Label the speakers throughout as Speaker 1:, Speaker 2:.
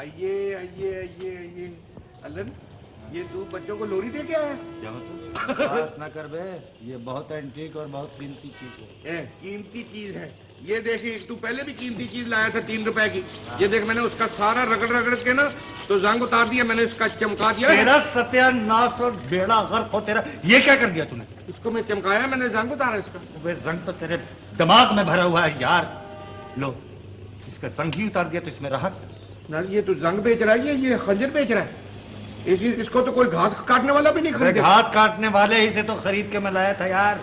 Speaker 1: آئیے آئیے آئیے آئیے۔ الن یہ تو بچوں کو لوری دے کے آیا۔
Speaker 2: نہ کر بے یہ بہت اینٹیک اور بہت قیمتی چیز
Speaker 1: ہے۔ قیمتی چیز ہے۔ یہ دیکھیے تو پہلے بھی قیمتی چیز لایا تھا تین روپے کی۔ یہ دیکھ میں نے اس کا سارا رگڑ رگڑ کے نا تو زنگ اتار دیا میں نے اس کا چمکا دیا۔ تیرا
Speaker 2: ستیہ ناس اور بیڑا غرق ہو تیرا یہ کیا کر دیا تو نے
Speaker 1: اس کو میں چمکایا میں نے زنگ اتارا اس
Speaker 2: کا۔ زنگ تو تیرے دماغ میں بھرا ہوا ہے یار۔ لو اس کا زنگ ہی اتار دیا تو اس میں راحت۔
Speaker 1: یہ تو زنگ بیچ رہا ہے یہ خنجر بیچ رہا ہے۔ اس کو تو کوئی گھاس کاٹنے والا بھی نہیں ارے خریدا
Speaker 2: گھاس کاٹنے والے ہی سے تو خرید کے میں لایا تھا یار۔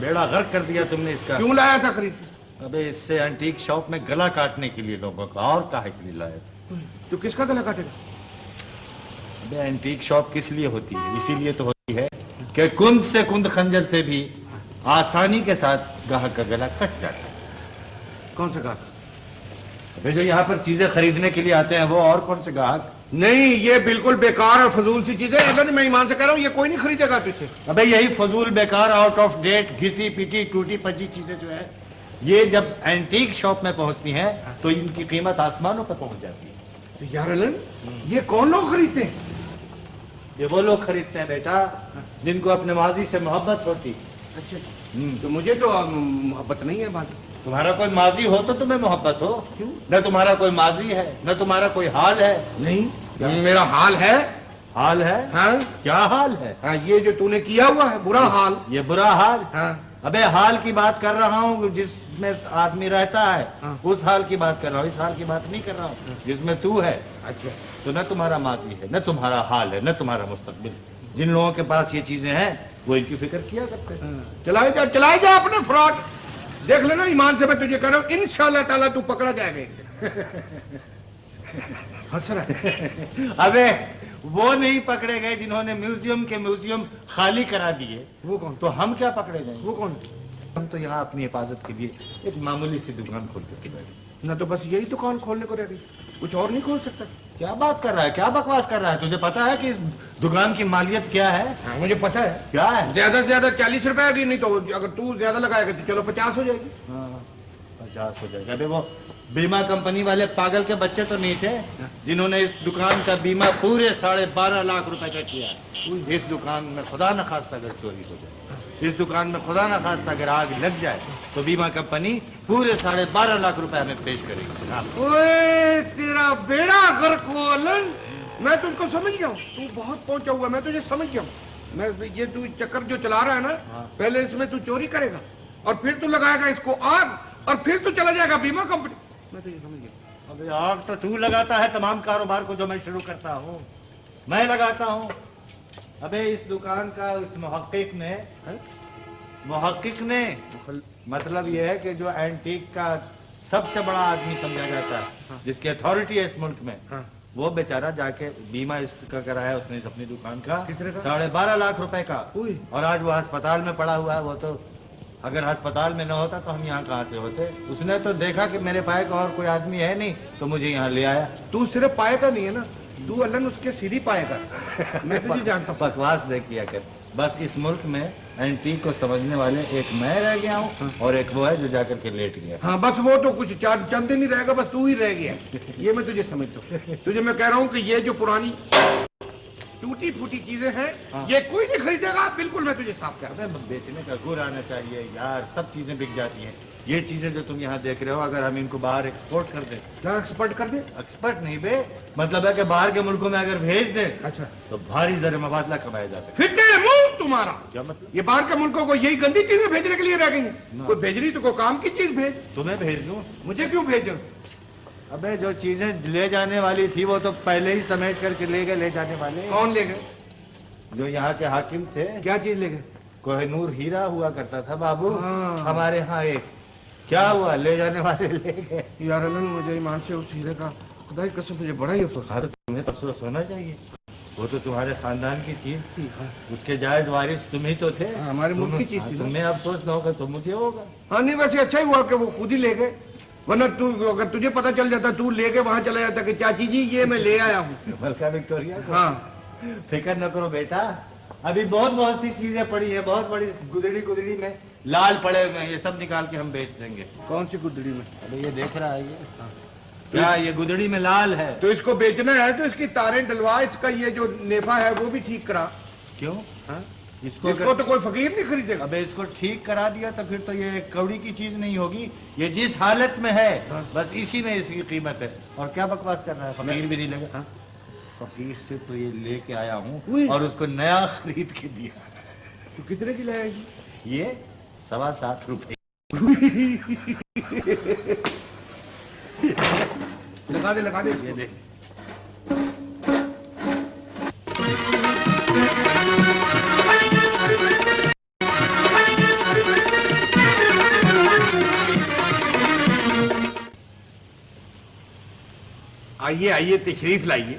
Speaker 2: بیڑا غرق کر دیا تم نے اس کا۔ کیوں
Speaker 1: لایا تھا خرید؟ کے؟
Speaker 2: ابے اس سے انٹیک شاپ میں گلا کاٹنے کے لیے لوگوں کا اور کاہے کے لیے لایا تھا
Speaker 1: تو کس کا گلا کاٹے گا؟
Speaker 2: ابے انٹیک شاپ کس لیے ہوتی ہے؟ اسی لیے تو ہوتی ہے کہ کند سے کند خنجر سے بھی آسانی کے ساتھ گاہک کا گلا کٹ جاتا ہے۔
Speaker 1: کون سا گاہک؟ ابے
Speaker 2: جو یہاں پر چیزیں خریدنے کے لیے آتے ہیں وہ اور کون سے گاہک؟
Speaker 1: نہیں یہ بالکل بیکار اور فضول سی چیز ہے اگر میں ایمان سے کہہ رہا ہوں یہ کوئی نہیں خریدے گا تجھے۔
Speaker 2: ابے یہی فضول بیکار آؤٹ آف ڈیٹ گھسی پیٹی ٹوٹی پچی چیزیں جو ہے یہ جب اینٹیک شاپ میں پہنچتی ہیں تو ان کی قیمت آسمانوں پر پہنچ جاتی ہے۔
Speaker 1: تو یار یہ کون لوگ خریدتے ہیں؟
Speaker 2: یہ وہ لوگ خریدتے ہیں بیٹا جن کو اپنے ماضی سے محبت ہوتی۔
Speaker 1: اچھا تو مجھے تو محبت نہیں ہے بات
Speaker 2: تمہارا کوئی ماضی ہو تو تمہیں محبت ہو۔ کیوں؟ نہ تمہارا کوئی ماضی ہے نہ تمہارا کوئی حال ہے۔ نہیں
Speaker 1: میرا حال ہے۔
Speaker 2: حال ہے؟
Speaker 1: ہاں۔
Speaker 2: کیا حال ہے؟
Speaker 1: ہاں یہ جو تو نے کیا ہوا ہے برا حال۔
Speaker 2: یہ برا حال؟
Speaker 1: ہاں۔
Speaker 2: ابے حال کی بات کر رہا ہوں جس میں آدمی رہتا ہے۔ اس حال کی بات کر رہا ہوں اس حال کی بات نہیں کر رہا ہوں جس میں تو ہے۔
Speaker 1: اچھا۔
Speaker 2: تو نہ تمہارا ماضی ہے نہ تمہارا حال ہے نہ تمہارا مستقبل جن لوگوں کے پاس یہ چیزیں ہیں وہ ان کی فکر کیا کرتے ہیں؟
Speaker 1: چلائے جا چلائے جا اپنے فراڈ۔ دیکھ لینا ایمان سے میں تجھے کہہ رہا ہوں انشاءاللہ تعالیٰ تو پکڑا جائے گا۔ ہنس رہا
Speaker 2: ہے ابے وہ نہیں پکڑے گئے جنہوں نے میوزیم کے میوزیم خالی کرا دیے۔
Speaker 1: وہ کون؟
Speaker 2: تو ہم کیا پکڑے گئے؟ وہ
Speaker 1: کون؟
Speaker 2: ہم تو یہاں اپنی حفاظت کے لیے ایک معمولی سی دکان کھول کر کے بیٹھے
Speaker 1: نہ تو بس یہی دکان کھولنے کو رہ گئی کچھ اور نہیں کھول سکتا۔
Speaker 2: کیا بات کر رہا ہے؟ کیا بکواس کر رہا ہے؟ تجھے پتا ہے کہ اس دکان کی مالیت کیا ہے؟
Speaker 1: ہاں مجھے پتا ہے۔
Speaker 2: کیا ہے؟
Speaker 1: زیادہ سے زیادہ چالیس روپے آگی نہیں تو اگر تو زیادہ لگائے گا تو چلو پچاس ہو جائے گی۔
Speaker 2: ہاں، پچاس ہو جائے گا۔ ابے وہ بیمہ کمپنی والے پاگل کے بچے تو نہیں تھے؟ جنہوں نے اس دکان کا بیمہ پورے ساڑھے بارہ لاکھ روپے کا کیا اس دکان میں خدا نخواستہ اگر چوری ہو
Speaker 1: جائے
Speaker 2: اس دکان میں خدا نخواستہ اگر آگ لگ جائے تو بیمہ کمپنی پورے ساڑھے بارہ لاکھ روپے ہمیں پیش کرے گی
Speaker 1: اوے تیرا بیڑا غرق ہو لن میں تجھ کو سمجھ گیا ہوں۔ تو بہت پہنچا ہوا میں تجھے سمجھ گیا ہوں۔ میں یہ تو چکر جو چلا رہا ہے نا پہلے اس میں تو چوری کرے گا اور پھر تو لگائے گا اس کو آگ اور پھر تو چلا جائے گا بیمہ کمپنی۔ میں تجھے سمجھ گیا
Speaker 2: ابھی آگ تو تو لگاتا ہے تمام کاروبار کو جو میں شروع کرتا ہوں۔ میں لگاتا ہوں۔ ابے اس دکان کا اس محقق نے محقق نے مطلب یہ ہے کہ جو اینٹیک کا سب سے بڑا آدمی سمجھا جاتا ہے جس کی اتھارٹی ہے اس ملک میں
Speaker 1: ہاں۔
Speaker 2: وہ بیچارہ جا کے بیمہ اس کا کرایا اس نے اپنی دکان کا۔
Speaker 1: کا؟
Speaker 2: ساڑھے بارہ لاکھ روپے کا۔ اور آج وہ ہسپتال میں پڑا ہوا ہے وہ تو اگر ہسپتال میں نہ ہوتا تو ہم یہاں کہاں سے ہوتے؟ اس نے تو دیکھا کہ میرے پائے کا اور کوئی آدمی ہے نہیں تو مجھے یہاں لے آیا۔
Speaker 1: تو صرف پائے گا نہیں ہے نا تو اللہ اس کے سیدھی پائے گا
Speaker 2: میں جانتا ہوں۔ بکواس دے کیا کر بس اس ملک میں اینٹیک کو سمجھنے والے ایک میں رہ گیا ہوں اور ایک وہ ہے جو جا کر کے لیٹ گیا۔
Speaker 1: ہاں بس وہ تو کچھ چاند چند دن ہی رہے گا بس تو ہی رہ گیا۔ یہ میں تجھے سمجھتا ہوں۔ تجھے میں کہہ رہا ہوں کہ یہ جو پرانی ٹوٹی پھوٹی چیزیں ہیں یہ کوئی نہیں خریدے گا۔ بالکل میں تجھے صاف کر
Speaker 2: بیچنے کا گر آنا چاہیے یار سب چیزیں بک جاتی ہیں۔ یہ چیزیں جو تم یہاں دیکھ رہے ہو اگر ہم ان کو باہر ایکسپورٹ کر دیں۔
Speaker 1: کیا ایکسپرٹ کر دے
Speaker 2: ایکسپرٹ نہیں بے مطلب ہے کہ باہر کے ملکوں میں اگر بھیج دیں
Speaker 1: اچھا۔
Speaker 2: تو بھاری زر مبادلہ کمایا جا سکتا
Speaker 1: تیرے منہ تمہارا۔
Speaker 2: کیا مطلب؟
Speaker 1: یہ باہر کے ملکوں کو یہی گندی چیزیں بھیجنے کے لیے رہ گئی ہیں۔ کوئی بھیج رہی تو کوئی کام کی چیز بھیج۔
Speaker 2: تمہیں بھیج دوں۔
Speaker 1: مجھے کیوں بھیجو؟
Speaker 2: ابے جو چیزیں لے جانے والی تھی وہ تو پہلے ہی سمیٹ کر کے لے گئے لے جانے والے۔ کون
Speaker 1: لے گئے؟
Speaker 2: جو یہاں کے حاکم تھے۔
Speaker 1: کیا چیز لے گئے؟
Speaker 2: کوہ نور ہیرا ہوا کرتا تھا بابو۔ ہاں۔ ہمارے ہاں ایک۔ کیا ہوا؟ لے جانے والے لے گئے۔
Speaker 1: یار اللہ مجھے ایمان سے اس ہیرے کا خدا کی قسم مجھے بڑا ہی افسوس۔
Speaker 2: ہر تمہیں تو افسوس ہونا چاہیے۔ وہ تو تمہارے خاندان کی چیز
Speaker 1: تھی۔
Speaker 2: اس کے جائز وارث تم ہی تو تھے۔ ہاں،
Speaker 1: ہمارے ملک کی چیز تھی۔ تمہیں
Speaker 2: افسوس نہ ہوگا تو مجھے ہوگا۔
Speaker 1: ہاں نہیں ویسے اچھا ہی ہوا کہ وہ خود ہی لے گئے۔ ورنہ تو اگر تجھے پتا چل جاتا تو لے کے وہاں چلا جاتا کہ چاچی جی یہ میں لے آیا ہوں۔
Speaker 2: ملکہ وکٹوریا ہاں۔ فکر نہ کرو بیٹا۔ ابھی بہت بہت سی چیزیں پڑی ہیں بہت بڑی گدڑی گدڑی میں۔ لال پڑے ہوئے ہیں یہ سب نکال کے ہم بیچ دیں گے۔
Speaker 1: کون سی گدڑی میں؟
Speaker 2: ابھی یہ دیکھ رہا ہے یہ۔
Speaker 1: ہاں۔ کیا
Speaker 2: یہ گدڑی میں لال ہے؟
Speaker 1: تو اس کو بیچنا ہے تو اس کی تاریں ڈلوا اس کا یہ جو نیفا ہے وہ بھی ٹھیک کرا۔
Speaker 2: کیوں؟
Speaker 1: ہاں؟
Speaker 2: اس کو
Speaker 1: تو کوئی فقیر نہیں خریدے گا۔
Speaker 2: اس کو ٹھیک کرا دیا تو پھر تو یہ کوڑی کی چیز نہیں ہوگی یہ جس حالت میں ہے ہاں۔ بس اسی میں اس کی قیمت ہے۔ اور کیا بکواس کر رہا ہے؟ فقیر بھی نہیں لگا۔ فقیر سے تو یہ لے کے آیا ہوں اور اس کو نیا خرید کے دیا۔
Speaker 1: تو کتنے کی لائے گی؟
Speaker 2: یہ سوا سات روپے۔
Speaker 1: لگا دے لگا دے۔ یہ دیکھ آئیے آئیے تشریف لائیے۔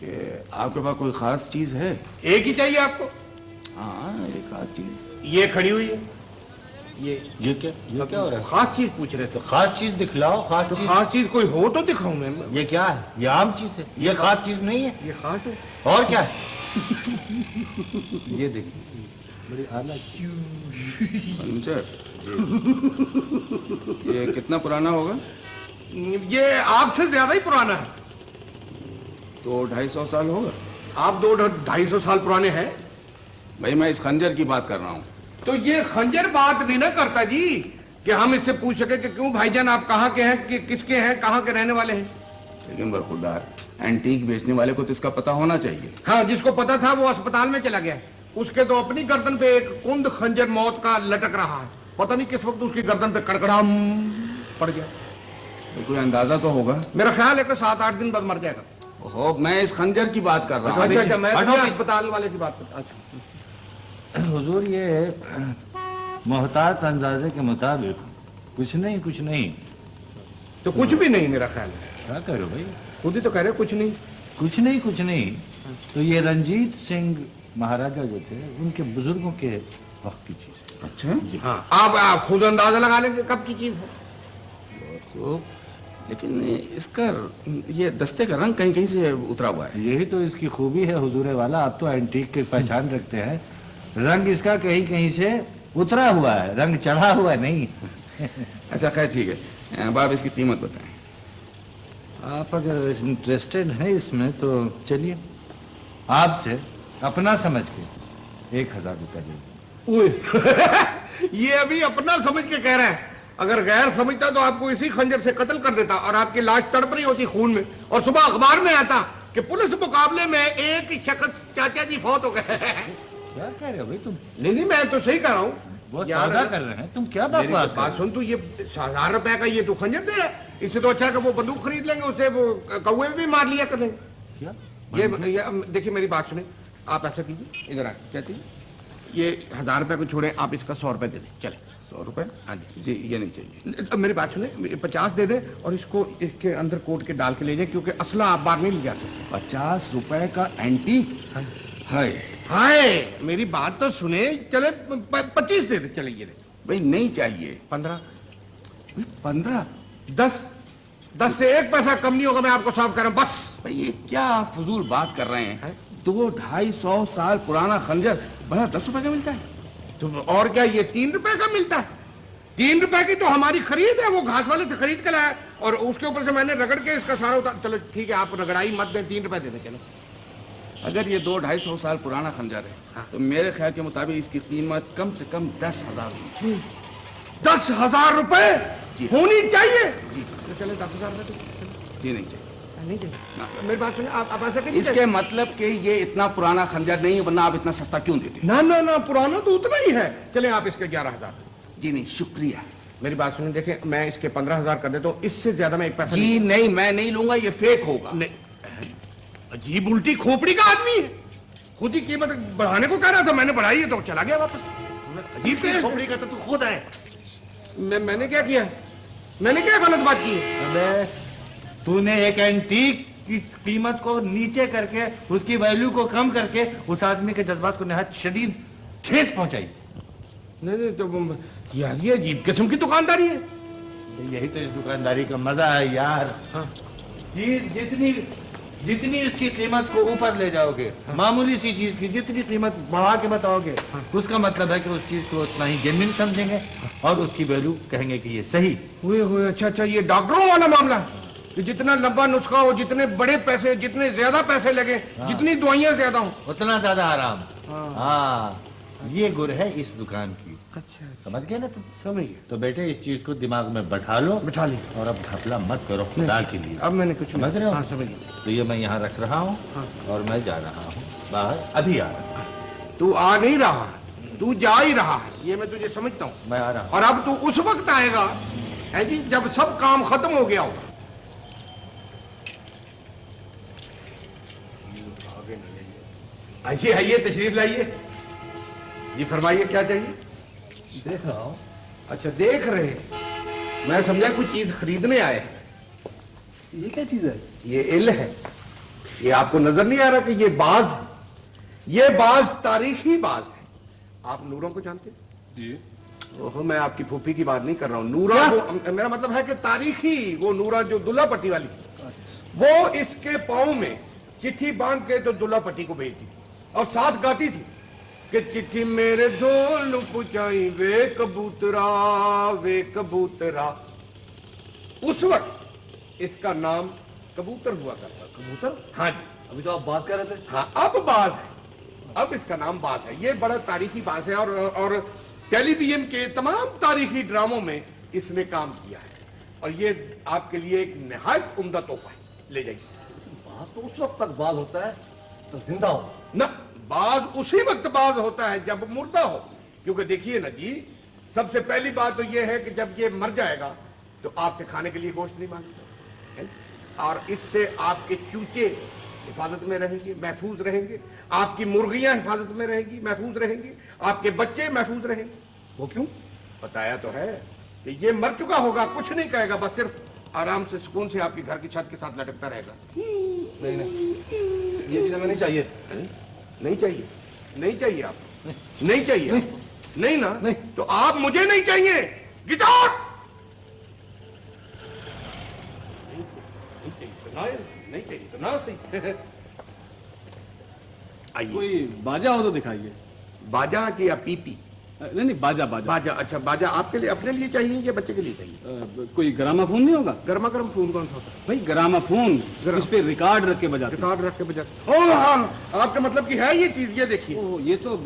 Speaker 3: کہ آپ کے پاس کوئی خاص چیز ہے؟
Speaker 1: ایک ہی چاہیے آپ کو۔
Speaker 3: ہاں ایک آدھ چیز۔
Speaker 1: یہ کھڑی ہوئی ہے؟ یہ۔
Speaker 2: کیا؟ ہو رہا ہے؟
Speaker 1: خاص چیز پوچھ رہے تھے۔
Speaker 2: خاص چیز دکھلاؤ خاص چیز۔
Speaker 1: خاص چیز کوئی ہو تو دکھاؤں میں۔ یہ
Speaker 2: کیا ہے؟ یہ عام چیز ہے۔ یہ خاص چیز نہیں ہے۔
Speaker 1: یہ خاص ہے۔
Speaker 2: اور کیا ہے؟ یہ دیکھیں بڑی اعلیٰ
Speaker 3: یہ کتنا پرانا ہوگا؟
Speaker 1: یہ آپ سے زیادہ ہی پرانا ہے۔
Speaker 3: تو ڈھائی سو سال ہوگا۔
Speaker 1: آپ دو ڈھائی سو سال پرانے ہیں۔
Speaker 3: بھائی میں اس خنجر کی بات کر رہا ہوں۔
Speaker 1: تو یہ خنجر بات نہیں نہ کرتا جی کہ ہم اس سے پوچھ سکے کہ کیوں بھائی جان آپ کہاں کے ہیں کہ کس کے ہیں کہاں کے رہنے والے ہیں؟
Speaker 3: لیکن برخوردار اینٹیک بیچنے والے کو تو اس کا پتا ہونا چاہیے۔
Speaker 1: ہاں جس کو پتا تھا وہ اسپتال میں چلا گیا۔ اس کے تو اپنی گردن پہ ایک کند خنجر موت کا لٹک رہا ہے۔ پتا نہیں کس وقت اس کی گردن پہ کڑکڑا پڑ گیا۔
Speaker 3: کوئی اندازہ تو ہوگا۔
Speaker 1: میرا خیال ہے کہ سات آٹھ دن بعد مر جائے گا۔
Speaker 3: میں اس خنجر کی بات کر رہا ہوں۔ اچھا،
Speaker 1: اچھا، اسپتال والے کی بات کر اچھا۔
Speaker 2: حضور یہ محتاط اندازے کے مطابق کچھ نہیں کچھ نہیں۔
Speaker 1: تو کچھ بھی نہیں میرا خیال ہے۔
Speaker 2: کیا کرو بھائی؟
Speaker 1: خود ہی تو کہہ رہے کچھ نہیں۔
Speaker 2: کچھ نہیں کچھ نہیں۔ تو یہ رنجیت سنگھ مہاراجا جو تھے ان کے بزرگوں کے وقت کی چیز
Speaker 3: اچھا۔
Speaker 2: جی۔
Speaker 1: ہاں آپ آپ خود اندازہ لگا لیں گے کب کی چیز ہے۔
Speaker 3: لیکن اس کا یہ دستے کا رنگ کہیں کہیں سے اترا ہوا ہے۔
Speaker 2: یہی تو اس کی خوبی ہے حضور والا۔ آپ تو اینٹیک کی پہچان رکھتے ہیں۔ رنگ اس کا کہیں کہیں سے اترا ہوا ہے رنگ چڑھا ہوا ہے۔ نہیں
Speaker 3: اچھا خیر ٹھیک ہے۔ آپ اس کی قیمت بتائیں۔
Speaker 2: آپ اگر انٹرسٹڈ ہیں اس میں تو چلیے۔ آپ سے اپنا سمجھ کے ایک ہزار روپیہ لے۔
Speaker 1: یہ ابھی اپنا سمجھ کے کہہ رہا ہے۔ اگر غیر سمجھتا تو آپ کو اسی خنجر سے قتل کر دیتا اور آپ کی لاش تڑپ رہی ہوتی خون میں۔ اور صبح اخبار میں آتا کہ پولیس مقابلے میں ایک شخص چاچا جی فوت ہو گئے۔
Speaker 2: کیا کہہ رہے ہو بھئی تم؟
Speaker 1: نہیں نہیں میں تو صحیح کہہ رہا ہوں۔
Speaker 2: وہ سادہ کر رہے ہیں۔ تم کیا بات بات سن
Speaker 1: تو یہ ہزار روپے کا یہ تو خنجر دے رہا ہے۔ اس سے تو اچھا ہے کہ وہ بندوق خرید لیں گے اسے وہ کوئے بھی مار لیا کر کریں گے
Speaker 2: کیا
Speaker 1: دیکھیں میری بات سنیں۔ آپ ایسا کیجیے ادھر آئیں کہتے ہیں یہ ہزار روپے کو چھوڑیں آپ اس کا سو روپے دے دیں۔ چلیں۔
Speaker 3: سو روپے؟
Speaker 1: ہاں جی۔,
Speaker 3: جی، یہ نہیں
Speaker 1: چاہیے۔ میری بات سنیں پچاس دے دیں اور اس کو اس کے اندر کوٹ کے ڈال کے لے جائیں کیونکہ اصلہ آپ باہر نہیں لے جا سکتے۔
Speaker 3: پچاس روپے کا اینٹیک؟
Speaker 1: ہاں جی۔
Speaker 3: ہائے۔
Speaker 1: ہائے میری بات تو سنے چلے پچیس دے دے چلے یہ
Speaker 3: بھئی نہیں چاہیے۔
Speaker 1: پندرہ۔
Speaker 3: پندرہ؟
Speaker 1: دس۔ دس سے ایک پیسہ کم نہیں ہوگا میں آپ کو صاف کر رہا ہوں بس۔
Speaker 3: بھئی یہ کیا فضول بات کر رہے ہیں؟ دو ڈھائی سو سال پرانا خنجر بڑا دس روپے کا ملتا ہے؟
Speaker 1: تو اور کیا یہ تین روپے کا ملتا ہے؟ تین روپے کی تو ہماری خرید ہے وہ گھاس والے سے خرید کے لایا اور اس کے اوپر سے میں نے رگڑ کے اس کا سارا اتار چلو ٹھیک ہے آپ رگڑائی مت دیں تین روپے دے دیں چلو۔
Speaker 3: اگر یہ دو ڈھائی سو سال پرانا خنجر ہے
Speaker 1: ہاں۔
Speaker 3: تو میرے خیال کے مطابق اس کی قیمت کم سے کم دس ہزار روپے۔
Speaker 1: جی۔ دس ہزار روپے جی۔ ہونی چاہیے؟
Speaker 3: جی۔
Speaker 1: چلے دس ہزار
Speaker 3: جی، نہیں چاہیے۔
Speaker 1: ہاں، اس
Speaker 3: کے مطلب کہ یہ اتنا پرانا خنجر نہیں ورنہ آپ اتنا سستا کیوں دیتے؟
Speaker 1: نہ نا نا پرانا تو اتنا ہی ہے۔ چلیں آپ اس کے گیارہ ہزار۔
Speaker 3: جی نہیں شکریہ۔
Speaker 1: میری بات سنیں دیکھیں میں اس کے پندرہ ہزار کر دیتا ہوں اس سے زیادہ میں ایک پیسہ جی
Speaker 3: نہیں میں نہیں لوں گا یہ فیک ہوگا۔
Speaker 1: عجیب الٹی کھوپڑی کا آدمی ہے۔ خود ہی قیمت بڑھانے کو کہہ رہا تھا میں نے بڑھائی ہے تو چلا گیا واپس۔
Speaker 2: عجیب تیرے کھوپڑی کا تو خود آئے
Speaker 1: میں نے کیا کیا؟ میں نے کیا غلط بات کی
Speaker 2: ہے؟ تو نے ایک انٹیک کی قیمت کو نیچے کر کے اس کی ویلیو کو کم کر کے اس آدمی کے جذبات کو نہایت شدید ٹھیس پہنچائی۔
Speaker 1: نہیں نہیں تو یار یہ عجیب قسم کی دکانداری ہے۔
Speaker 2: یہی تو اس دکانداری کا مزہ ہے یار۔
Speaker 1: ہاں۔
Speaker 2: چیز جتنی جتنی اس کی قیمت کو اوپر لے جاؤ گے معمولی سی چیز کی جتنی قیمت بڑھا کے بتاؤ گے اس کا مطلب ہے کہ اس چیز کو اتنا ہی جنون سمجھیں گے اور اس کی ویلو کہیں گے کہ یہ صحیح۔
Speaker 1: ہوئے ہوئے اچھا اچھا یہ ڈاکٹروں والا معاملہ ہے کہ جتنا لمبا نسخہ ہو جتنے بڑے پیسے جتنے زیادہ پیسے لگے ہاں۔ جتنی دوائیاں زیادہ ہوں۔
Speaker 2: اتنا زیادہ آرام۔
Speaker 1: ہاں,
Speaker 2: ہاں، یہ گر ہے اس دکان کی۔
Speaker 1: اچھا، اچھا۔
Speaker 2: سمجھ گئے نا تم؟
Speaker 1: سمجھ گئے۔
Speaker 2: تو بیٹے اس چیز کو دماغ میں بٹھا لو
Speaker 1: بٹھا لی۔
Speaker 2: اور اب گھپلا مت کرو خدا کے لیے۔ اب
Speaker 1: میں نے کچھ سمجھ رہے ہو؟ ہاں، سمجھ
Speaker 2: تو یہ میں یہاں رکھ رہا ہوں
Speaker 1: ہاں۔
Speaker 2: اور میں جا رہا ہوں۔ باہر ابھی آ رہا
Speaker 1: ہاں۔ تو آ نہیں رہا تو جا ہی رہا ہے۔ یہ میں تجھے سمجھتا ہوں۔
Speaker 2: میں آ رہا ہوں۔ اور
Speaker 1: اب تو اس وقت آئے گا ہے جی جب سب کام ختم ہو گیا ہوگا۔ آئیے آئیے تشریف لائیے۔ جی فرمائیے کیا چاہیے؟
Speaker 4: دیکھ رہا ہوں۔
Speaker 1: اچھا دیکھ رہے میں سمجھا کوئی چیز خریدنے آئے ہیں۔
Speaker 5: یہ کیا چیز ہے؟
Speaker 1: یہ ال ہے۔ یہ آپ کو نظر نہیں آ رہا کہ یہ باز ہے۔ یہ باز تاریخی باز ہے۔ آپ نوروں کو جانتے
Speaker 5: جی۔
Speaker 1: میں آپ کی پھوپھی کی بات نہیں کر رہا ہوں۔ نورا میرا مطلب ہے کہ تاریخی وہ نورا جو دلہا پٹی والی تھی۔
Speaker 5: اچھا۔
Speaker 1: وہ اس کے پاؤں میں چٹھی باندھ کے جو دلہا پٹی کو بھیجتی تھی اور ساتھ گاتی تھی۔ کہ چٹھی میرے ڈھول پہنچائی وے کبوترا وے کبوترا۔ اس وقت اس کا نام کبوتر ہوا کرتا کبوتر؟ ہاں جی۔
Speaker 4: ابھی تو آپ باز کہہ رہے تھے؟
Speaker 1: ہاں اب باز ہے۔ اب اس کا نام باز ہے۔ یہ بڑا تاریخی باز ہے اور اور ٹیلی ویژن کے تمام تاریخی ڈراموں میں اس نے کام کیا ہے۔ اور یہ آپ کے لیے ایک نہایت عمدہ تحفہ ہے۔ لے جائیے۔
Speaker 6: باز تو اس وقت تک باز ہوتا ہے تو زندہ ہو۔
Speaker 1: نہ بعض اسی وقت بعض ہوتا ہے جب مردہ ہو۔ کیونکہ دیکھیے نا جی سب سے پہلی بات تو یہ ہے کہ جب یہ مر جائے گا تو آپ سے کھانے کے لیے گوشت نہیں مانگتا اور اس سے آپ کے چوچے حفاظت میں رہیں گے، محفوظ رہیں گے۔ آپ کی مرغیاں حفاظت میں رہیں گی، محفوظ رہیں گی۔ آپ کے بچے محفوظ رہیں گے۔ وہ کیوں؟ بتایا تو ہے کہ یہ مر چکا ہوگا، کچھ نہیں کہے گا، بس صرف آرام سے سکون سے آپ کے گھر کی چھت کے ساتھ لٹکتا رہے گا۔ نہیں نہیں، یہ چیزیں ہمیں نہیں
Speaker 4: چاہیے۔
Speaker 1: نہیں چاہیے۔ نہیں چاہیے آپ۔ کو نہیں چاہیے۔ نہیں۔ نا؟ تو آپ مجھے نہیں چاہیے۔ گٹار۔ نہیں چاہیے صحیح
Speaker 5: کوئی باجا ہو تو دکھائیے۔
Speaker 1: باجا کی یا پی پی؟
Speaker 5: نہیں نہیں باجا باجا۔
Speaker 1: باجا اچھا باجا آپ کے لیے اپنے لیے چاہیے یا بچے کے لیے
Speaker 5: چاہیے؟ کوئی گراما فون نہیں ہوگا؟
Speaker 1: گرما گرم فون کون سا ہوتا ہے؟
Speaker 5: بھائی گراما فون اس پہ ریکارڈ رکھ کے بجاتے
Speaker 1: ریکارڈ رکھ کے بجاتے او ہاں آپ کا مطلب کہ ہے یہ چیز یہ دیکھیے۔
Speaker 5: یہ تو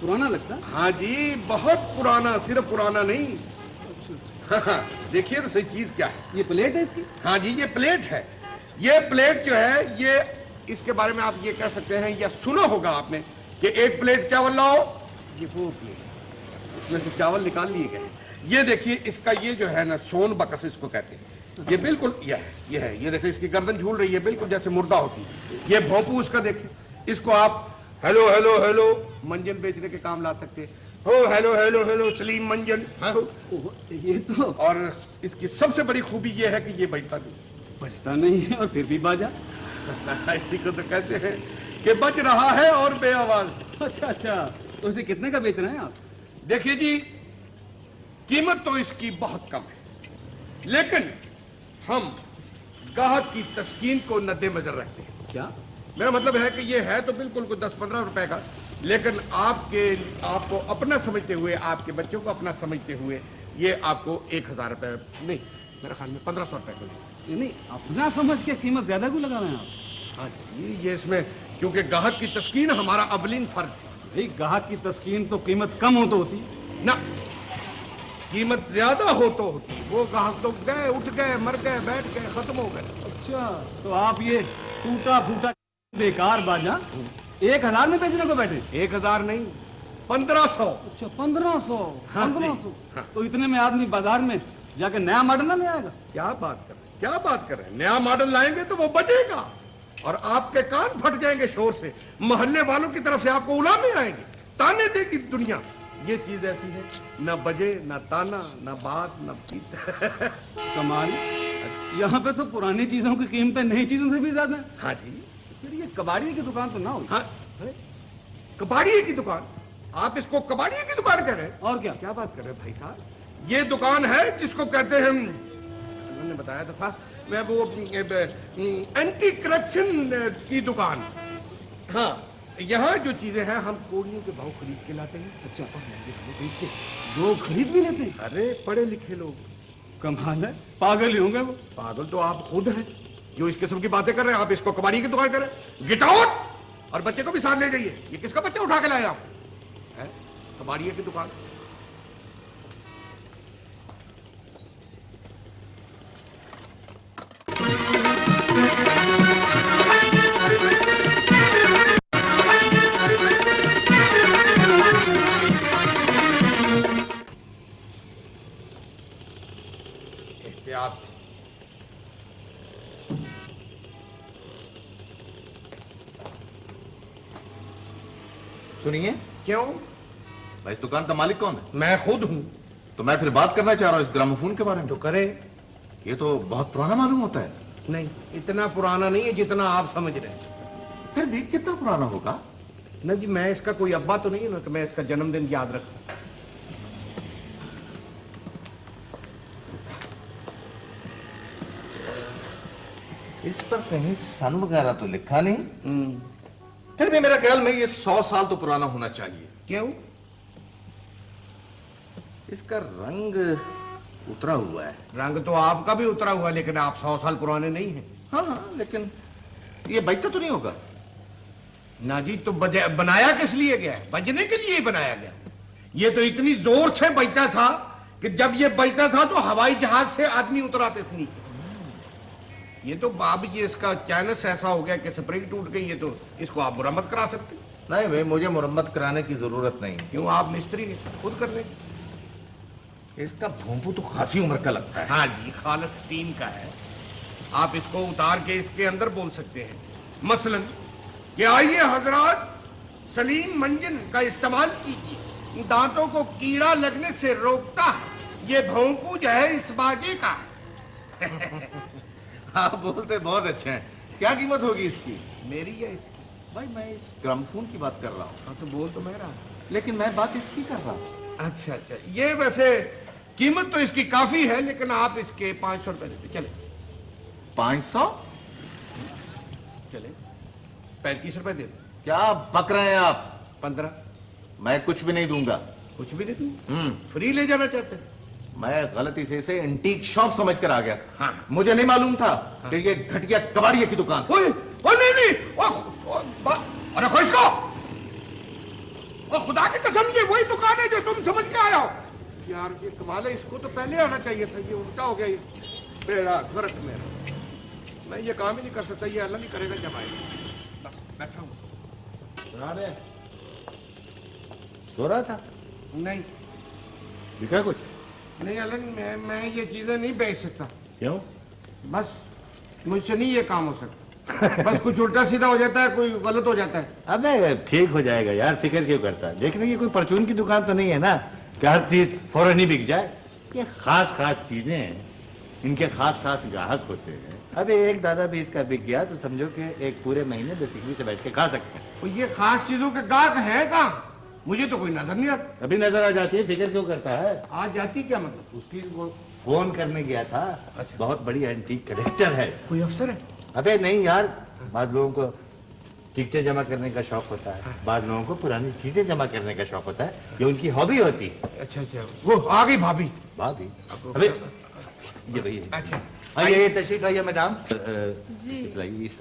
Speaker 5: پرانا لگتا ہے۔
Speaker 1: ہاں جی بہت پرانا صرف پرانا نہیں۔ اچھا،
Speaker 5: اچھا۔
Speaker 1: ہاں، ہاں، دیکھیے تو صحیح چیز کیا ہے۔
Speaker 5: یہ پلیٹ ہے اس کی؟
Speaker 1: ہاں جی یہ پلیٹ ہے۔ یہ پلیٹ جو ہے یہ اس کے بارے میں آپ یہ کہہ سکتے ہیں یا سنا ہوگا آپ نے کہ ایک پلیٹ چاول لاؤ یہ وہ پلیٹ۔ میں سے چاول نکال لیے گئے ہیں۔ یہ دیکھیے اس کا یہ جو ہے نا سون بکس اس کو کہتے ہیں۔ یہ بالکل یہ ہے یہ ہے۔ یہ دیکھیں اس کی گردن جھول رہی ہے بالکل جیسے مردہ ہوتی ہے۔ یہ بھوپو اس کا دیکھیں اس کو آپ ہیلو ہیلو ہیلو منجن بیچنے کے کام لا سکتے ہو ہیلو ہیلو ہیلو سلیم منجن ہاں
Speaker 5: یہ تو
Speaker 1: اور اس کی سب سے بڑی خوبی یہ ہے کہ یہ بجتا نہیں۔
Speaker 5: بجتا نہیں ہے اور پھر بھی باجا۔
Speaker 1: اسی کو تو کہتے ہیں کہ بچ رہا ہے اور بے آواز
Speaker 5: اچھا اچھا۔ تو اسے کتنے کا بیچ رہے ہیں آپ؟
Speaker 1: دیکھیے جی قیمت تو اس کی بہت کم ہے لیکن ہم گاہک کی تسکین کو ندے مظر رکھتے ہیں۔
Speaker 5: کیا؟
Speaker 1: میرا مطلب ہے کہ یہ ہے تو بالکل کوئی دس پندرہ روپے کا لیکن آپ کے آپ کو اپنا سمجھتے ہوئے آپ کے بچوں کو اپنا سمجھتے ہوئے یہ آپ کو ایک ہزار روپے نہیں میرے خیال میں پندرہ سو روپے کو
Speaker 5: نہیں اپنا سمجھ کے قیمت زیادہ کیوں لگا رہے ہیں آپ؟
Speaker 1: ہاں جی یہ اس میں کیونکہ گاہک کی تسکین ہمارا اولین فرض ہے۔
Speaker 5: بھئی گاہ کی تسکین تو قیمت کم ہو تو ہوتی۔
Speaker 1: نہ قیمت زیادہ ہو تو ہوتی۔ وہ گاہ تو گئے اٹھ گئے مر گئے بیٹھ گئے ختم ہو گئے۔
Speaker 5: اچھا تو آپ یہ ٹوٹا پھوٹا بیکار باجا ایک ہزار میں بیچنے کو بیٹھے۔
Speaker 1: ایک ہزار نہیں پندرہ سو۔
Speaker 5: اچھا پندرہ سو ہاں پندرہ جی، سو۔
Speaker 1: ہاں۔
Speaker 5: تو اتنے میں آدمی بازار میں جا کے نیا ماڈل نہ لے آئے گا۔
Speaker 1: کیا بات کر رہے ہیں؟ کیا بات کر رہے ہیں؟ نیا ماڈل لائیں گے تو وہ بجے گا۔ اور آپ کے کان پھٹ جائیں گے شور سے۔ محلے والوں کی طرف سے آپ کو علامے آئیں گے تانے دے گی دنیا۔ یہ چیز ایسی ہے نہ بجے نہ تانا نہ بات نہ پیت۔
Speaker 5: کمال یہاں پہ تو پرانی چیزوں کی قیمتیں نئی چیزوں سے بھی زیادہ ہیں۔
Speaker 1: ہاں جی۔
Speaker 5: پھر یہ کباڑی کی دکان تو نہ ہو۔
Speaker 1: ہاں۔ کباڑی کی دکان۔ آپ اس کو کباڑی کی دکان کہہ رہے ہیں۔
Speaker 5: اور کیا؟
Speaker 1: کیا بات کر رہے ہیں بھائی صاحب؟ یہ دکان ہے جس کو کہتے ہیں انہوں نے بتایا تو تھا میں وہ اینٹی کرپشن کی دکان۔ ہاں یہاں جو چیزیں ہیں ہم کوڑیوں کے بھاؤ خرید کے لاتے ہیں۔ اچھا اور مہنگے ہمیں بیچتے
Speaker 5: لوگ خرید بھی لیتے ہیں۔
Speaker 1: ارے پڑھے لکھے لوگ۔
Speaker 5: کمال ہے۔ پاگل ہی ہوں گے وہ۔
Speaker 1: پاگل تو آپ خود ہیں جو اس قسم کی باتیں کر رہے ہیں آپ اس کو کباڑی کی دکان کریں گٹ آؤٹ اور بچے کو بھی ساتھ لے جائیے۔ یہ کس کا بچہ اٹھا کے لائے آپ؟ ہیں؟ کباڑیے کی دکان۔ احتیاط سے
Speaker 4: سنیے
Speaker 1: کیوں؟
Speaker 4: بھائی اس دکان کا مالک کون ہے؟
Speaker 1: میں خود ہوں۔
Speaker 4: تو میں پھر بات کرنا چاہ رہا ہوں اس گراموفون کے بارے میں۔ تو
Speaker 1: کرے۔
Speaker 4: یہ تو بہت پرانا معلوم ہوتا ہے۔
Speaker 1: نہیں اتنا پرانا نہیں ہے جتنا آپ سمجھ رہے ہیں۔
Speaker 4: پھر بھی کتنا پرانا ہوگا؟
Speaker 1: نہ جی میں اس کا کوئی ابا تو نہیں نا کہ میں اس کا جنم دن یاد رکھوں۔
Speaker 4: پر کہیں سن وغیرہ تو لکھا نہیں۔ پھر بھی میرا خیال میں یہ سو سال تو پرانا ہونا چاہیے۔
Speaker 1: کیوں؟
Speaker 4: اس کا رنگ اترا ہوا ہے۔
Speaker 1: رنگ تو آپ کا بھی اترا ہوا لیکن آپ سو سال پرانے نہیں ہیں۔
Speaker 4: ہاں ہاں لیکن یہ بچتا تو نہیں ہوگا۔
Speaker 1: نہ جی تو بنایا کس لیے گیا ہے؟ بجنے کے لیے بنایا گیا۔ یہ تو اتنی زور سے بجتا تھا کہ جب یہ بجتا تھا تو ہوائی جہاز سے آدمی اتراتے تھے نیچے۔ یہ تو اب یہ اس کا چینس ایسا ہو گیا کہ سپرنگ ٹوٹ گئی ہے تو اس کو آپ مرمت کرا سکتے ہیں۔
Speaker 4: نہیں بھائی مجھے مرمت کرانے کی ضرورت نہیں۔
Speaker 1: کیوں؟ آپ مستری ہیں خود کر لیں۔
Speaker 4: اس کا بھونپو تو خاصی عمر کا لگتا ہے۔
Speaker 1: ہاں جی خالص تین کا ہے۔ آپ اس کو اتار کے اس کے اندر بول سکتے ہیں۔ مثلا کہ آئیے حضرات سلیم منجن کا استعمال کیجیے۔ دانتوں کو کیڑا لگنے سے روکتا ہے۔ یہ بھونکو جو ہے اس باجے کا ہے۔
Speaker 4: آپ بولتے بہت اچھے ہیں۔ کیا قیمت ہوگی اس کی؟
Speaker 1: میری یا اس کی؟
Speaker 4: بھائی میں اس گراموفون کی بات کر رہا ہوں۔
Speaker 1: ہاں تو بول تو میں رہا ہوں۔
Speaker 4: لیکن میں بات اس کی کر رہا ہوں۔
Speaker 1: اچھا اچھا۔ یہ ویسے قیمت تو اس کی کافی ہے لیکن آپ اس کے پانچ سو روپے دیتے۔ چلے
Speaker 4: پانچ سو؟
Speaker 1: چلے پینتیس روپے دے دیں۔
Speaker 4: کیا بک رہے ہیں آپ؟
Speaker 1: پندرہ۔
Speaker 4: میں کچھ بھی نہیں دوں گا۔
Speaker 1: کچھ بھی نہیں دوں؟ فری لے جانا چاہتے ہیں۔
Speaker 4: میں غلطی سے اسے انٹیک شاپ سمجھ کر آ گیا تھا۔
Speaker 1: ہاں۔
Speaker 4: مجھے نہیں معلوم تھا کہ یہ گھٹیا کباڑی کی دکان۔
Speaker 1: نہیں نہیں ارے خو اس کو۔ اوہ، خدا کی قسم یہ وہی دکان ہے جو تم سمجھ کے آیا ہو۔ یار یہ کمال ہے اس کو تو پہلے آنا چاہیے تھا۔ یہ الٹا ہو گیا یہ۔ بیڑا غرق میرا۔ میں یہ کام ہی نہیں کر سکتا یہ اللہ نہیں کرے گا جب آئے۔ گا بس بیٹھا ہوں۔
Speaker 2: سو رہا تھا؟
Speaker 1: نہیں۔
Speaker 2: لکھا کچھ؟
Speaker 1: نہیں الن میں میں یہ چیزیں نہیں بیچ سکتا۔
Speaker 2: کیوں؟
Speaker 1: بس مجھ سے نہیں یہ کام ہو سکتا۔
Speaker 2: بس
Speaker 1: کچھ الٹا سیدھا ہو جاتا ہے کوئی غلط ہو جاتا ہے۔
Speaker 2: ابے ٹھیک ہو جائے گا یار فکر کیوں کرتا ہے؟ دیکھنے یہ کوئی پرچون کی دکان تو نہیں ہے نا کہ ہر چیز فوراً ہی بک جائے؟ یہ خاص خاص چیزیں ہیں ان کے خاص خاص گاہک ہوتے ہیں۔ ابھی ایک دادا بھی اس کا بک گیا تو سمجھو کہ ایک پورے مہینے بے فکری سے بیٹھ کے کھا سکتے ہیں۔
Speaker 1: یہ خاص چیزوں کے گاہک ہے کہاں؟ مجھے تو کوئی نظر نہیں آتا۔
Speaker 2: ابھی نظر آ جاتی ہے فکر کیوں کرتا ہے؟
Speaker 1: آج جاتی کیا مطلب؟
Speaker 2: اس کی وہ فون کرنے گیا تھا۔ بہت بڑی اینٹیک کریکٹر ہے۔
Speaker 1: کوئی افسر ہے؟
Speaker 2: ابے نہیں یار بعض لوگوں کو ٹکٹیں جمع کرنے کا شوق ہوتا ہے۔ بعض لوگوں کو پرانی چیزیں جمع کرنے کا شوق ہوتا ہے یہ ان کی ہابی ہوتی۔ ہے
Speaker 1: اچھا اچھا۔ وہ آ گئی بھابھی۔
Speaker 2: بھابھی؟
Speaker 1: ہے۔
Speaker 2: اچھا۔ آئیے۔ تشریف لائیے میڈم جی۔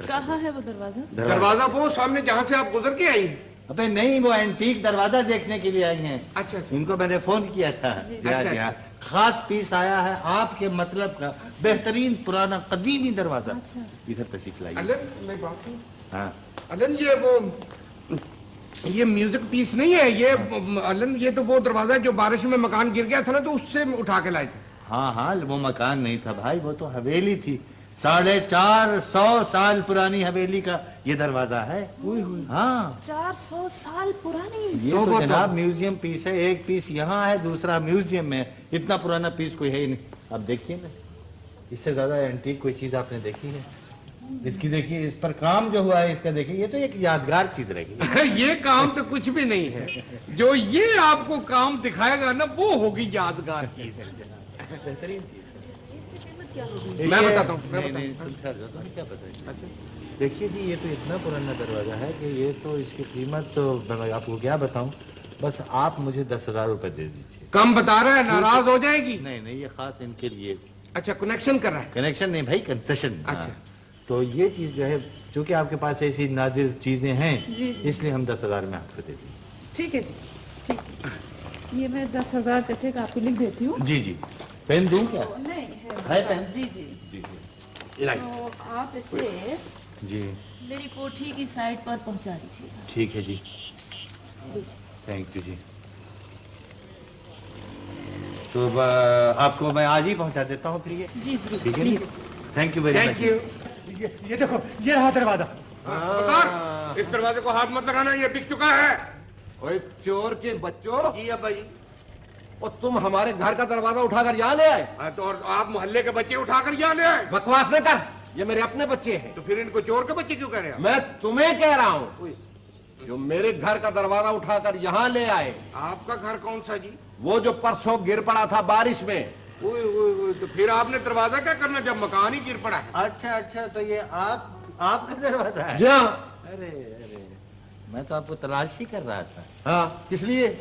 Speaker 2: کہاں
Speaker 7: ہے وہ دروازہ؟
Speaker 2: دروازہ
Speaker 1: وہ سامنے جہاں سے آپ گزر کے آئی ہیں۔
Speaker 2: ابے نہیں وہ اینٹیک دروازہ دیکھنے کے لیے آئی ہیں۔
Speaker 1: اچھا اچھا۔ ان
Speaker 2: کو میں نے فون کیا تھا۔ جی۔ اچھا، خاص پیس آیا ہے آپ کے مطلب کا۔ بہترین پرانا قدیمی دروازہ۔ ادھر تشریف لائیے۔ ہاں۔
Speaker 1: یہ وہ یہ میوزک پیس نہیں ہے۔ یہ الن یہ تو وہ دروازہ ہے جو بارش میں مکان گر گیا تھا نا تو اس سے اٹھا کے لائے تھے۔
Speaker 2: ہاں ہاں وہ مکان نہیں تھا بھائی وہ تو حویلی تھی۔ ساڑھے چار سو سال پرانی حویلی کا یہ دروازہ ہے؟ ہاں۔
Speaker 7: چار سو سال پرانی۔ یہ
Speaker 2: تو جناب میوزیم پیس ہے ایک پیس یہاں ہے دوسرا میوزیم میں۔ اتنا پرانا پیس کوئی ہے ہی نہیں۔ اب دیکھیے نا۔ اس سے زیادہ اینٹیک کوئی چیز آپ نے دیکھی ہے؟
Speaker 7: اس کی
Speaker 2: دیکھیے اس پر کام جو ہوا ہے اس کا دیکھیے یہ تو ایک یادگار چیز رہے گی
Speaker 1: یہ کام تو کچھ بھی نہیں ہے۔ جو یہ آپ کو کام دکھائے گا نا وہ ہوگی یادگار چیز۔
Speaker 2: بہترین چیز۔
Speaker 7: میں
Speaker 2: بتاتا ہوں دیکھیے جی یہ تو اتنا پرانا دروازہ ہے کہ یہ تو اس کی قیمت تو آپ کو کیا بتاؤں؟ بس آپ مجھے دس ہزار روپے دے دیجیے
Speaker 1: کم بتا رہا ہے ناراض ہو جائے گی۔
Speaker 2: نہیں نہیں یہ خاص ان کے لیے۔
Speaker 1: اچھا کنیکشن کر رہا ہے۔
Speaker 2: کنیکشن نہیں بھائی کنسیشن ہاں۔ اچھا۔ تو یہ چیز جو ہے چونکہ آپ کے پاس ایسی نادر چیزیں ہیں
Speaker 7: جی، جی۔ اس
Speaker 2: لیے ہم دس ہزار میں آپ کو دے دیں۔
Speaker 7: ٹھیک ہے جی ٹھیک۔ یہ میں دس ہزار پیسے کا آپ کو لکھ دیتی ہوں۔
Speaker 2: جی جی۔ پین دوں کیا؟
Speaker 7: ہے۔ پین؟ جی جی۔ جی, جی۔ آپ اسے
Speaker 2: جی۔
Speaker 7: میری کوٹھی کی سائٹ پر پہنچا دیجیے۔
Speaker 2: ٹھیک ہے جی۔,
Speaker 7: جی۔
Speaker 2: تھینک یو جی۔ تو آپ کو میں آج ہی پہنچا دیتا ہوں پھر یہ۔
Speaker 7: جی جی۔ ٹھیک ہے
Speaker 2: تھینک یو ویری مچ
Speaker 1: یہ دیکھو یہ رہا دروازہ۔
Speaker 6: اس
Speaker 1: دروازے کو ہاتھ مت لگانا یہ بک چکا ہے۔
Speaker 6: چور کے بچوں
Speaker 1: جی ابا جی۔
Speaker 6: اور تم ہمارے گھر کا دروازہ اٹھا کر یہاں لے آئے۔
Speaker 1: ہاں، اور آپ محلے کے بچے اٹھا کر یہاں لے آئے۔
Speaker 6: بکواس نہ کر یہ میرے اپنے بچے ہیں۔
Speaker 1: تو پھر ان کو چور کے بچے کیوں کہہ رہے ہیں؟
Speaker 6: میں تمہیں کہہ رہا ہوں جو میرے گھر کا دروازہ اٹھا کر یہاں لے آئے۔
Speaker 1: آپ کا گھر کون سا جی؟
Speaker 6: وہ جو پرسوں گر پڑا تھا بارش میں۔
Speaker 1: تو پھر آپ نے دروازہ کیا کرنا جب مکان ہی گر پڑا ہے؟
Speaker 2: اچھا اچھا تو یہ آپ آپ کا دروازہ ہے؟ جی
Speaker 6: ہاں۔
Speaker 2: ارے ارے میں تو آپ کو تلاش ہی کر رہا تھا۔
Speaker 6: ہاں کس لیے؟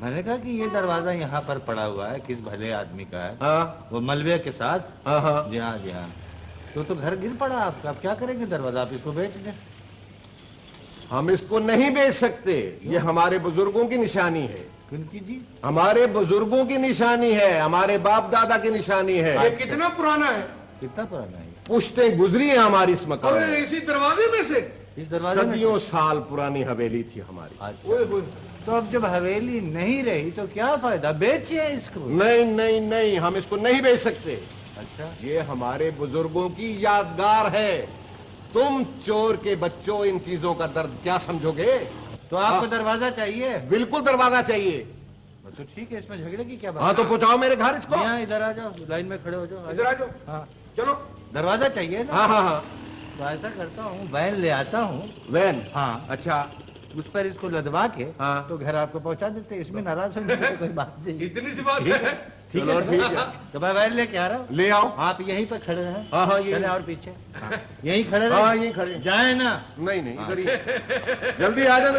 Speaker 2: میں نے کہا کہ یہ دروازہ یہاں پر پڑا ہوا ہے کس بھلے آدمی کا ہے؟
Speaker 6: ہاں۔
Speaker 2: وہ ملبے کے ساتھ؟
Speaker 6: ہاں، ہاں۔
Speaker 2: جی ہاں جی ہاں۔ تو تو گھر گر پڑا آپ کا۔ آپ کیا کریں گے دروازہ؟ آپ اس کو بیچ دیں۔
Speaker 6: ہم اس کو نہیں بیچ سکتے۔ یہ ہمارے بزرگوں کی نشانی ہے۔
Speaker 2: جی؟
Speaker 6: ہمارے بزرگوں کی نشانی ہے۔ ہمارے باپ دادا کی نشانی ہے۔ اچھا۔ یہ
Speaker 1: کتنا پرانا ہے؟
Speaker 2: کتنا پرانا ہے؟
Speaker 6: پشتیں گزری ہیں ہماری اس مکان اسی
Speaker 1: دروازے میں سے؟
Speaker 2: صدیوں
Speaker 6: سال پرانی حویلی تھی ہماری۔
Speaker 2: اچھا۔ تو اب جب حویلی نہیں رہی تو کیا فائدہ؟ بیچے اس کو۔
Speaker 6: نہیں نہیں نہیں ہم اس کو نہیں بیچ سکتے۔
Speaker 2: اچھا۔
Speaker 6: یہ ہمارے بزرگوں کی یادگار ہے۔ تم چور کے بچوں ان چیزوں کا درد کیا سمجھو گے؟
Speaker 2: تو آپ کو ہاں۔ دروازہ چاہیے؟
Speaker 6: بالکل دروازہ چاہیے۔
Speaker 2: تو ٹھیک ہے اس میں جھگڑے کی کیا بات ہاں تو
Speaker 6: پہنچاؤ میرے گھر اس کو۔ ہاں
Speaker 2: ادھر آ جاؤ لائن میں کھڑے ہو جاؤ۔ ادھر آ جاؤ۔ ہاں۔
Speaker 1: چلو۔
Speaker 2: دروازہ چاہیے ہاں ہاں
Speaker 6: ہاں۔
Speaker 2: تو ایسا کرتا ہوں وین لے آتا ہوں۔
Speaker 6: وین؟
Speaker 2: ہاں۔
Speaker 6: اچھا۔
Speaker 2: اس پر اس کو لدوا کے ہاں۔ تو گھر آپ کو پہنچا دیتے اس میں ناراض ہوں کوئی بات نہیں۔ اتنی سی بات ہے۔ چلو ٹھیک ہے۔ تو بھائی وائر لے کے آ رہا ہوں۔
Speaker 6: لے آؤ۔
Speaker 2: آپ یہیں پہ کھڑے رہے ہاں ہاں چلے اور پیچھے۔ یہیں کھڑے رہے؟ ہاں
Speaker 6: یہیں کھڑے
Speaker 2: جائے نا۔
Speaker 6: نہیں نہیں ادھر ہی۔
Speaker 1: ہاں۔
Speaker 6: جلدی آ جانا۔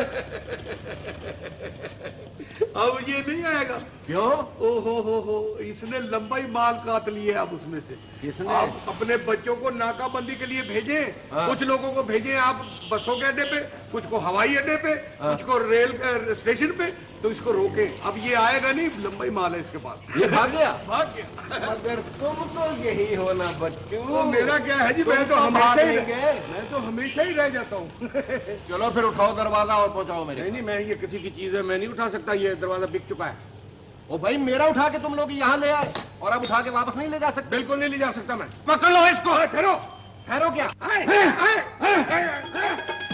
Speaker 1: اب یہ نہیں آئے گا۔
Speaker 6: کیوں؟
Speaker 1: او ہو ہو ہو اس نے لمبا ہی مال کاٹ لیے اب اس میں سے۔
Speaker 6: کس نے؟ آپ
Speaker 1: اپنے بچوں کو ناکہ بندی کے لیے بھیجے ہاں۔ کچھ لوگوں کو بھیجے آپ بسوں کے اڈے پہ کچھ کو ہوائی اڈے پہ ہاں۔ کچھ کو ریل اسٹیشن پہ۔ تو اس کو روکیں اب یہ آئے گا نہیں لمبائی مال ہے اس کے پاس۔ یہ بھاگ گیا؟ بھاگ گیا۔
Speaker 6: مگر تم تو یہی ہونا بچوں۔ میرا
Speaker 1: کیا ہے جی؟ میں تو ہمیشہ ہی
Speaker 6: گئے
Speaker 1: میں تو ہمیشہ ہی رہ جاتا ہوں۔
Speaker 6: چلو پھر اٹھاؤ دروازہ اور پہنچاؤ میرے نہیں
Speaker 1: نہیں میں یہ کسی کی چیز ہے میں نہیں اٹھا سکتا یہ دروازہ بک چکا ہے۔
Speaker 6: او بھائی میرا اٹھا کے تم لوگ یہاں لے آئے اور اب اٹھا کے واپس نہیں لے جا سکتے۔
Speaker 1: بالکل نہیں لے جا سکتا میں۔ پکڑ لو اس کو۔ ہاں، ٹھہرو۔
Speaker 6: ٹھہرو کیا؟ ہاں،
Speaker 1: ہاں،